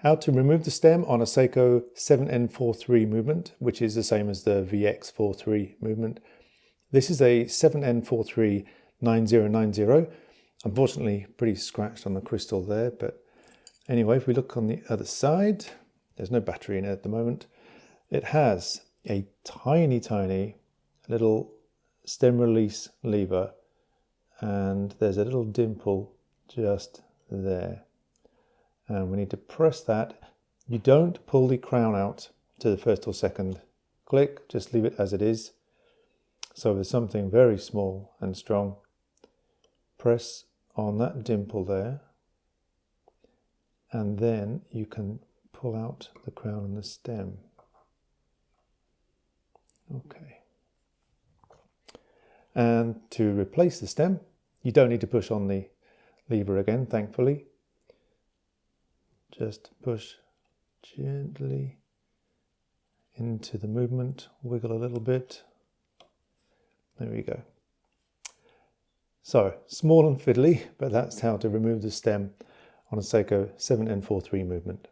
How to remove the stem on a Seiko 7N43 movement, which is the same as the VX43 movement. This is a 7N43 9090. Unfortunately, pretty scratched on the crystal there, but anyway, if we look on the other side, there's no battery in it at the moment. It has a tiny, tiny little stem release lever and there's a little dimple just there. And we need to press that. You don't pull the crown out to the first or second click, just leave it as it is. So there's something very small and strong. Press on that dimple there and then you can pull out the crown and the stem. Okay. And to replace the stem, you don't need to push on the lever again, thankfully. Just push gently into the movement, wiggle a little bit. There we go. So, small and fiddly, but that's how to remove the stem on a Seiko 7N43 movement.